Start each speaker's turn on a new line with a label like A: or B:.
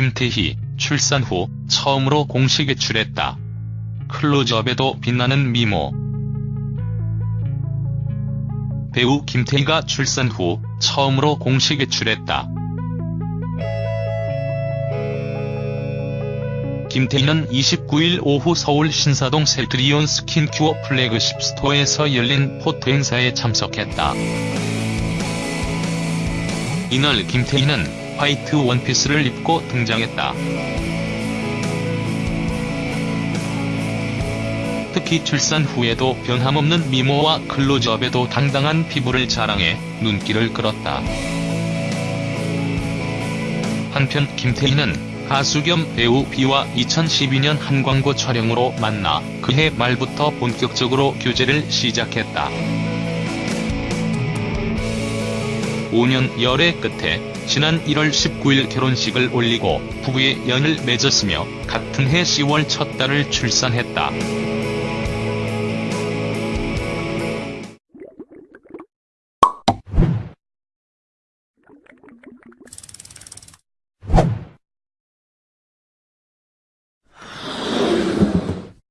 A: 김태희, 출산 후 처음으로 공식 외출했다. 클로즈업에도 빛나는 미모. 배우 김태희가 출산 후 처음으로 공식 외출했다. 김태희는 29일 오후 서울 신사동 셀트리온 스킨큐어 flagship store에서 열린 photo 행사에 참석했다. 이날 김태희는 화이트 원피스를 입고 등장했다. 특히 출산 후에도 변함없는 미모와 클로즈업에도 당당한 피부를 자랑해 눈길을 끌었다. 한편 김태희는 가수 겸 배우 비와 2012년 한 광고 촬영으로 만나 그해 말부터 본격적으로 교제를 시작했다. 5년 열애 끝에 지난 1월 19일 결혼식을 올리고 부부의 연을 맺었으며 같은 해 10월 첫 딸을 출산했다.